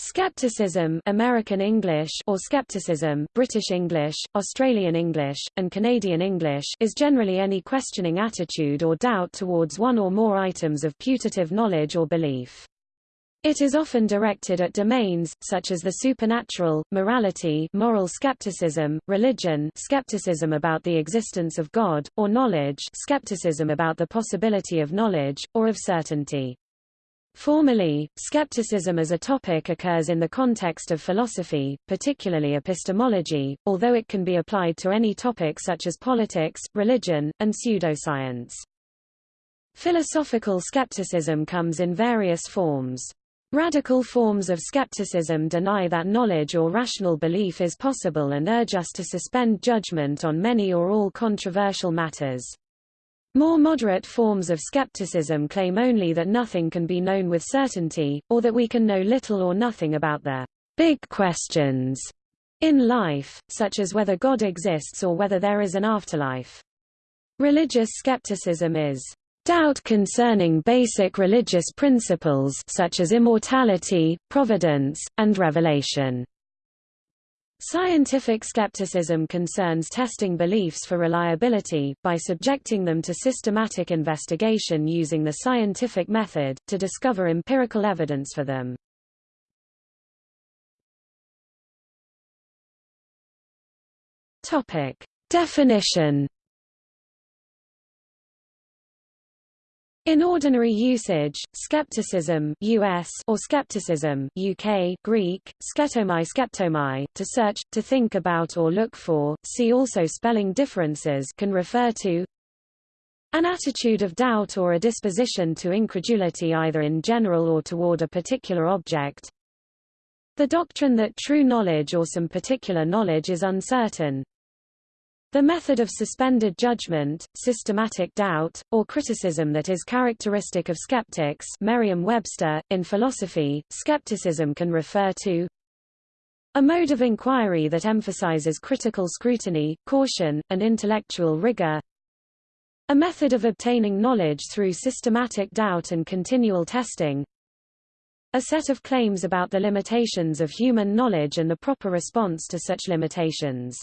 Skepticism American English or skepticism British English, Australian English, and Canadian English is generally any questioning attitude or doubt towards one or more items of putative knowledge or belief. It is often directed at domains, such as the supernatural, morality moral skepticism, religion skepticism about the existence of God, or knowledge skepticism about the possibility of knowledge, or of certainty. Formally, skepticism as a topic occurs in the context of philosophy, particularly epistemology, although it can be applied to any topic such as politics, religion, and pseudoscience. Philosophical skepticism comes in various forms. Radical forms of skepticism deny that knowledge or rational belief is possible and urge us to suspend judgment on many or all controversial matters. More moderate forms of skepticism claim only that nothing can be known with certainty, or that we can know little or nothing about the big questions in life, such as whether God exists or whether there is an afterlife. Religious skepticism is doubt concerning basic religious principles such as immortality, providence, and revelation. Scientific skepticism concerns testing beliefs for reliability, by subjecting them to systematic investigation using the scientific method, to discover empirical evidence for them. Definition In ordinary usage, skepticism US or skepticism UK Greek, sketomai skeptomai, to search, to think about or look for, see also spelling differences can refer to an attitude of doubt or a disposition to incredulity either in general or toward a particular object. The doctrine that true knowledge or some particular knowledge is uncertain, the method of suspended judgment, systematic doubt, or criticism that is characteristic of skeptics Merriam-Webster, in philosophy, skepticism can refer to a mode of inquiry that emphasizes critical scrutiny, caution, and intellectual rigor a method of obtaining knowledge through systematic doubt and continual testing a set of claims about the limitations of human knowledge and the proper response to such limitations.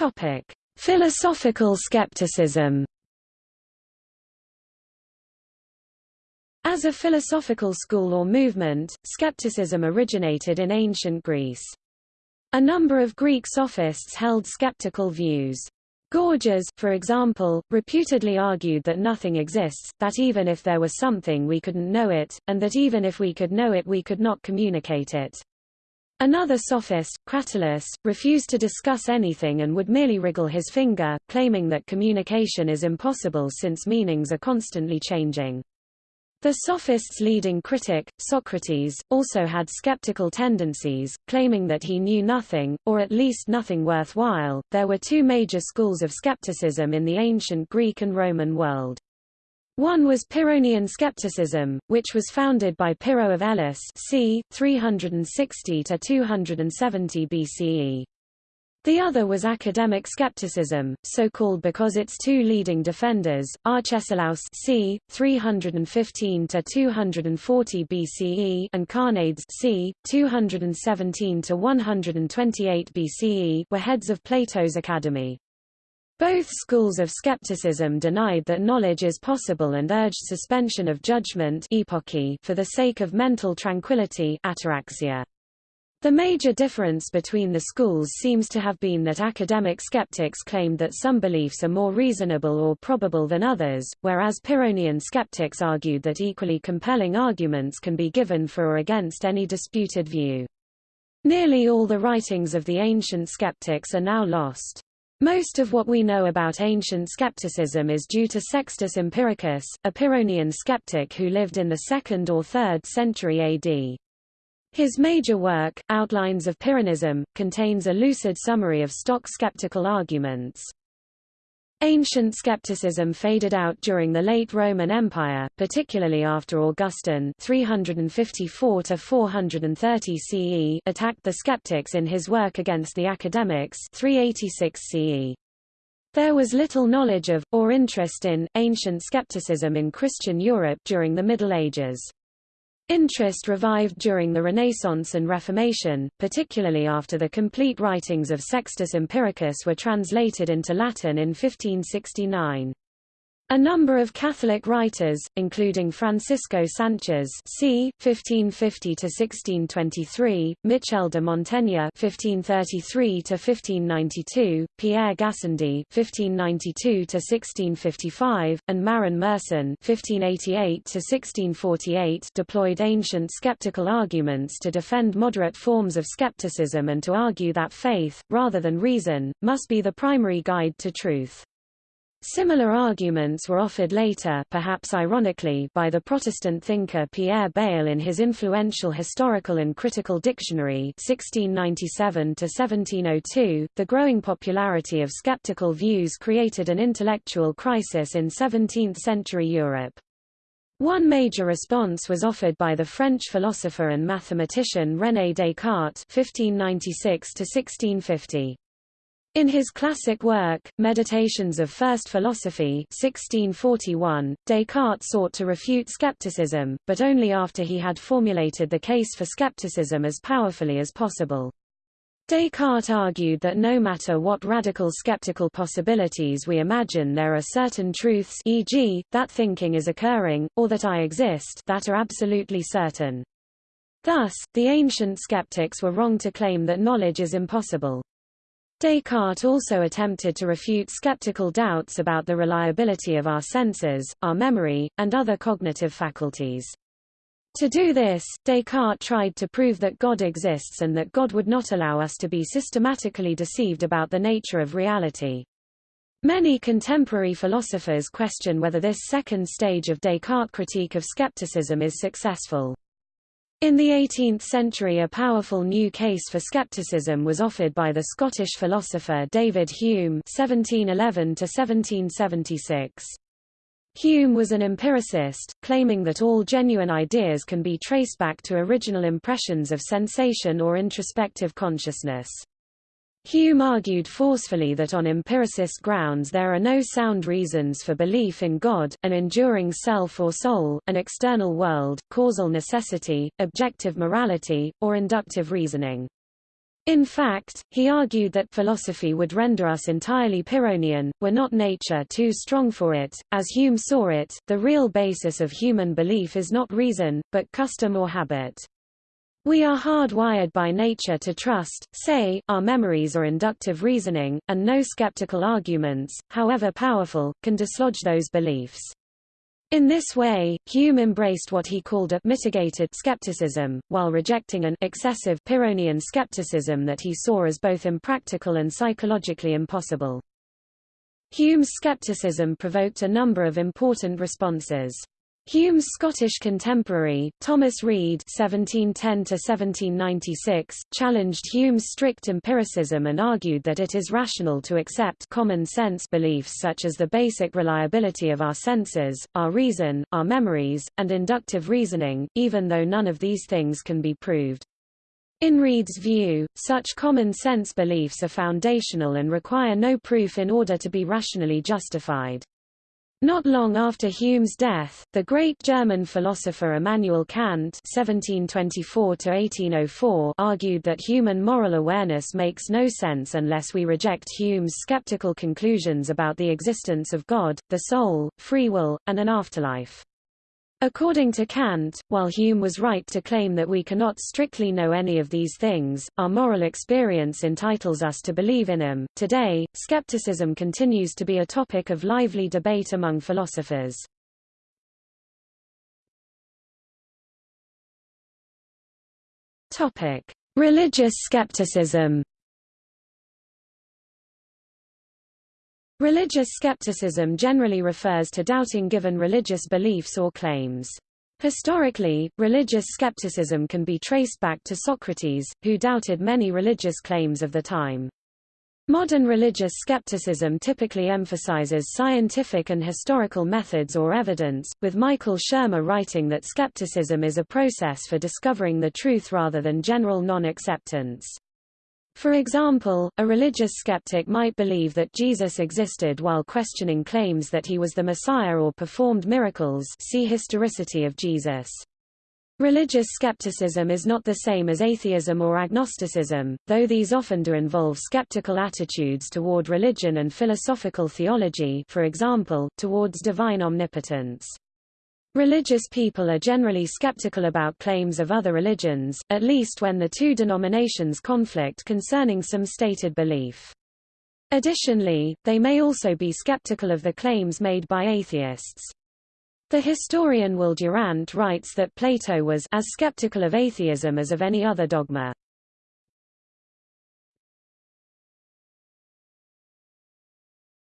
Topic: Philosophical skepticism. As a philosophical school or movement, skepticism originated in ancient Greece. A number of Greek sophists held skeptical views. Gorgias, for example, reputedly argued that nothing exists, that even if there was something we couldn't know it, and that even if we could know it we could not communicate it. Another sophist, Cratylus, refused to discuss anything and would merely wriggle his finger, claiming that communication is impossible since meanings are constantly changing. The sophist's leading critic, Socrates, also had skeptical tendencies, claiming that he knew nothing, or at least nothing worthwhile. There were two major schools of skepticism in the ancient Greek and Roman world. One was Pyrrhonian skepticism, which was founded by Pyrrho of Elis c. 360 to 270 BCE. The other was academic skepticism, so called because its two leading defenders, Arcesilaus c. 315 to 240 BCE and Carneades c. 217 to 128 BCE, were heads of Plato's academy. Both schools of skepticism denied that knowledge is possible and urged suspension of judgment for the sake of mental tranquility ataraxia. The major difference between the schools seems to have been that academic skeptics claimed that some beliefs are more reasonable or probable than others, whereas Pyrrhonian skeptics argued that equally compelling arguments can be given for or against any disputed view. Nearly all the writings of the ancient skeptics are now lost. Most of what we know about ancient skepticism is due to Sextus Empiricus, a Pyrrhonian skeptic who lived in the 2nd or 3rd century AD. His major work, Outlines of Pyrrhonism, contains a lucid summary of stock skeptical arguments. Ancient skepticism faded out during the late Roman Empire, particularly after Augustine 354 430 CE attacked the skeptics in his work against the academics 386 CE. There was little knowledge of, or interest in, ancient skepticism in Christian Europe during the Middle Ages. Interest revived during the Renaissance and Reformation, particularly after the complete writings of Sextus Empiricus were translated into Latin in 1569. A number of Catholic writers, including Francisco Sanchez c. 1550–1623, Michel de Montaigne (1533–1592), Pierre Gassendi (1592–1655), and Marin Mersenne (1588–1648), deployed ancient skeptical arguments to defend moderate forms of skepticism and to argue that faith, rather than reason, must be the primary guide to truth. Similar arguments were offered later perhaps ironically by the Protestant thinker Pierre Bayle in his influential Historical and Critical Dictionary 1697 The growing popularity of skeptical views created an intellectual crisis in 17th-century Europe. One major response was offered by the French philosopher and mathematician René Descartes 1596 1650. In his classic work, Meditations of First Philosophy 1641, Descartes sought to refute skepticism, but only after he had formulated the case for skepticism as powerfully as possible. Descartes argued that no matter what radical skeptical possibilities we imagine there are certain truths e.g., that thinking is occurring, or that I exist that are absolutely certain. Thus, the ancient skeptics were wrong to claim that knowledge is impossible. Descartes also attempted to refute skeptical doubts about the reliability of our senses, our memory, and other cognitive faculties. To do this, Descartes tried to prove that God exists and that God would not allow us to be systematically deceived about the nature of reality. Many contemporary philosophers question whether this second stage of Descartes' critique of skepticism is successful. In the 18th century a powerful new case for skepticism was offered by the Scottish philosopher David Hume (1711–1776). Hume was an empiricist, claiming that all genuine ideas can be traced back to original impressions of sensation or introspective consciousness. Hume argued forcefully that on empiricist grounds there are no sound reasons for belief in God, an enduring self or soul, an external world, causal necessity, objective morality, or inductive reasoning. In fact, he argued that philosophy would render us entirely Pyrrhonian, were not nature too strong for it. As Hume saw it, the real basis of human belief is not reason, but custom or habit. We are hardwired by nature to trust, say, our memories or inductive reasoning, and no skeptical arguments, however powerful, can dislodge those beliefs. In this way, Hume embraced what he called a mitigated skepticism, while rejecting an excessive Pyrrhonian skepticism that he saw as both impractical and psychologically impossible. Hume's skepticism provoked a number of important responses. Hume's Scottish contemporary, Thomas Reid (1710–1796), challenged Hume's strict empiricism and argued that it is rational to accept common sense beliefs such as the basic reliability of our senses, our reason, our memories, and inductive reasoning, even though none of these things can be proved. In Reid's view, such common sense beliefs are foundational and require no proof in order to be rationally justified. Not long after Hume's death, the great German philosopher Immanuel Kant (1724–1804) argued that human moral awareness makes no sense unless we reject Hume's skeptical conclusions about the existence of God, the soul, free will, and an afterlife. According to Kant, while Hume was right to claim that we cannot strictly know any of these things, our moral experience entitles us to believe in them. Today, skepticism continues to be a topic of lively debate among philosophers. Topic: Religious skepticism. Religious skepticism generally refers to doubting given religious beliefs or claims. Historically, religious skepticism can be traced back to Socrates, who doubted many religious claims of the time. Modern religious skepticism typically emphasizes scientific and historical methods or evidence, with Michael Shermer writing that skepticism is a process for discovering the truth rather than general non-acceptance. For example, a religious skeptic might believe that Jesus existed while questioning claims that he was the Messiah or performed miracles see historicity of Jesus. Religious skepticism is not the same as atheism or agnosticism, though these often do involve skeptical attitudes toward religion and philosophical theology for example, towards divine omnipotence. Religious people are generally skeptical about claims of other religions, at least when the two denominations conflict concerning some stated belief. Additionally, they may also be skeptical of the claims made by atheists. The historian Will Durant writes that Plato was as skeptical of atheism as of any other dogma.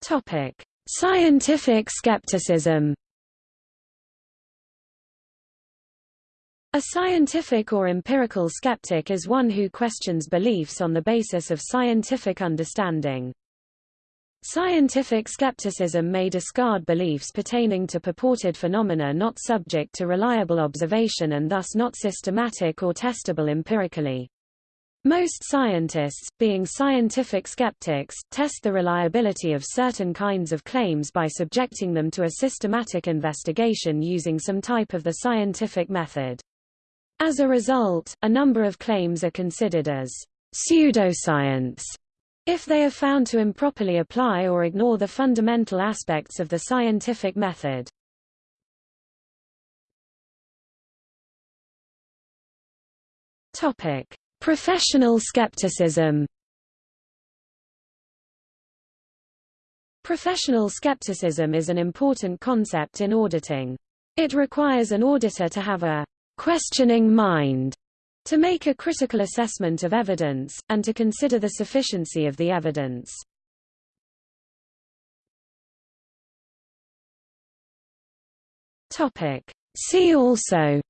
Topic: Scientific skepticism A scientific or empirical skeptic is one who questions beliefs on the basis of scientific understanding. Scientific skepticism may discard beliefs pertaining to purported phenomena not subject to reliable observation and thus not systematic or testable empirically. Most scientists, being scientific skeptics, test the reliability of certain kinds of claims by subjecting them to a systematic investigation using some type of the scientific method. As a result, a number of claims are considered as pseudoscience if they are found to improperly apply or ignore the fundamental aspects of the scientific method. Topic: Professional skepticism. Professional skepticism is an important concept in auditing. It requires an auditor to have a questioning mind to make a critical assessment of evidence, and to consider the sufficiency of the evidence. See also.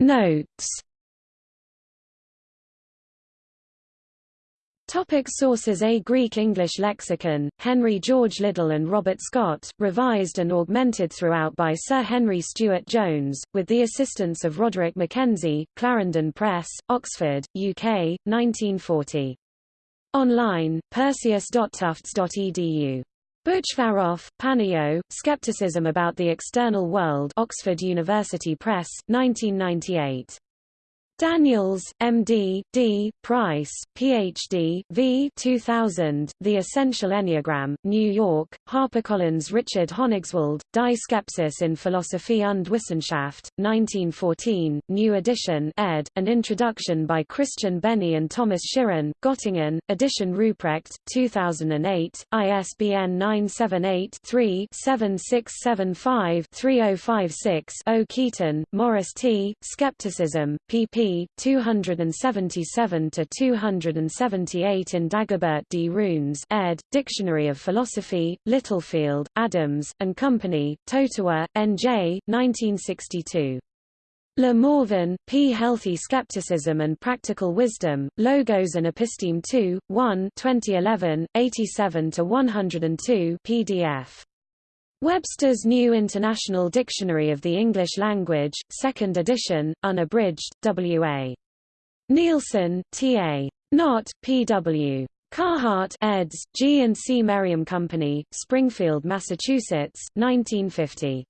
Notes Topic sources A Greek-English lexicon, Henry George Liddell and Robert Scott, revised and augmented throughout by Sir Henry Stuart Jones, with the assistance of Roderick Mackenzie, Clarendon Press, Oxford, UK, 1940. Online, perseus.tufts.edu. Butchvarov, Panio, Skepticism About the External World Oxford University Press, 1998. Daniels, M.D., D., Price, Ph.D., V. 2000, The Essential Enneagram, New York, HarperCollins Richard Honigswald, Die Skepsis in Philosophie und Wissenschaft, 1914, New Edition ed., an introduction by Christian Benny and Thomas Schirren, Göttingen, Edition Ruprecht, 2008, ISBN 978-3-7675-3056 O. Keeton, Morris T., Skepticism, pp. 277 to 278 in Dagobert D. Runes, ed. Dictionary of Philosophy, Littlefield, Adams and Company, Totowa, N.J. 1962. Le Morvan, P. Healthy Skepticism and Practical Wisdom, Logos and Episteme 2, 1 2011, 87-102 PDF. Webster's New International Dictionary of the English Language, 2nd edition, unabridged, W.A. Neilson, T.A. Knott, P.W. Carhart eds. G and C Merriam Company, Springfield, Massachusetts, 1950.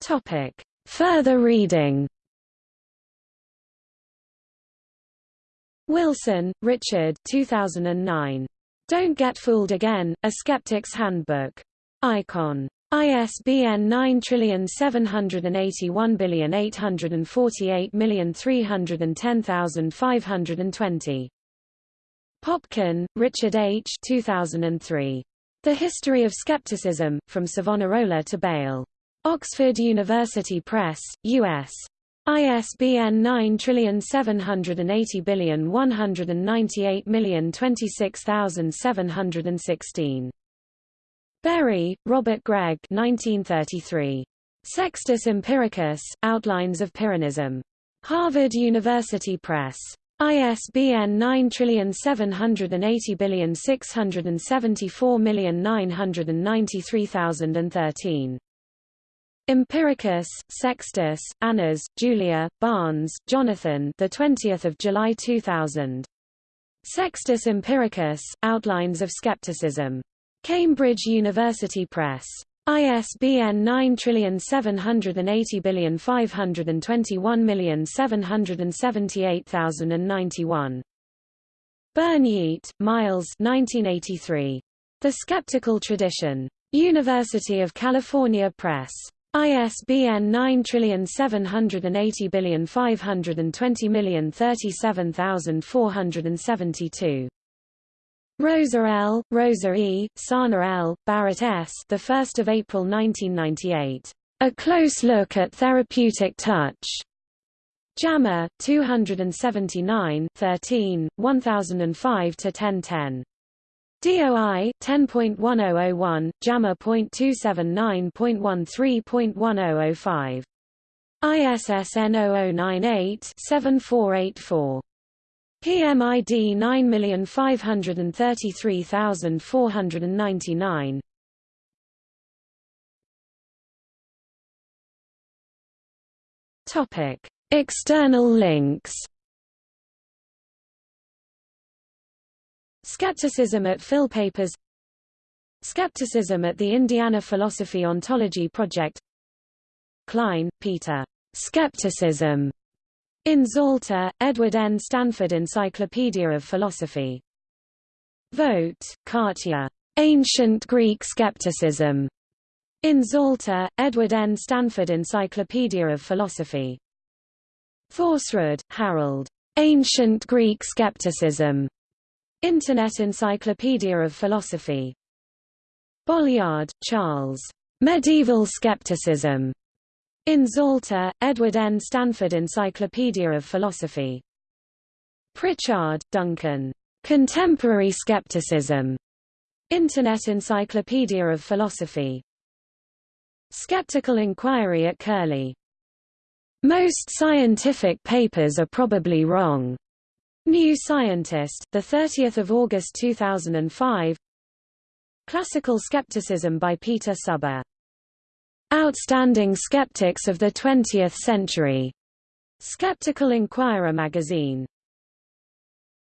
Topic: Further reading. Wilson, Richard 2009. Don't Get Fooled Again, A Skeptic's Handbook. Icon. ISBN 9781848310520. Popkin, Richard H. 2003. The History of Skepticism, From Savonarola to Bayle. Oxford University Press, U.S. ISBN 9780198026716. Bury, Robert Gregg 1933. Sextus Empiricus, Outlines of Pyrrhonism. Harvard University Press. ISBN 9780674993013. Empiricus, Sextus, Annas, Julia, Barnes, Jonathan. The 20th of July 2000. Sextus Empiricus: Outlines of Skepticism. Cambridge University Press. ISBN 9780521778091. Burnyeat, Miles 1983. The Skeptical Tradition. University of California Press. ISBN 9780520037472. Rosa L., Rosa E., Sarner L., Barrett S. The 1st of April 1998. A Close Look at Therapeutic Touch. JAMA 279 13 1005 to 1010. DOI 10.1001 JAMA.279.13.1005. ISSN 0098 7484. PMID 9533499. Topic: External links. Skepticism at Philpapers Skepticism at the Indiana Philosophy Ontology Project Klein, Peter. Skepticism in Zalta, Edward N. Stanford Encyclopedia of Philosophy. Vogt, Katja. Ancient Greek Skepticism. In Zalta, Edward N. Stanford Encyclopedia of Philosophy. Thorsrud, Harold. Ancient Greek Skepticism. Internet Encyclopedia of Philosophy. Bolyard, Charles. Medieval Skepticism. In Zalta, Edward N. Stanford Encyclopedia of Philosophy. Pritchard, Duncan. Contemporary Skepticism. Internet Encyclopedia of Philosophy. Skeptical Inquiry at Curlie. Most scientific papers are probably wrong. New Scientist, the 30th of August 2005. Classical Skepticism by Peter Suber. Outstanding Skeptics of the Twentieth Century. Skeptical Inquirer magazine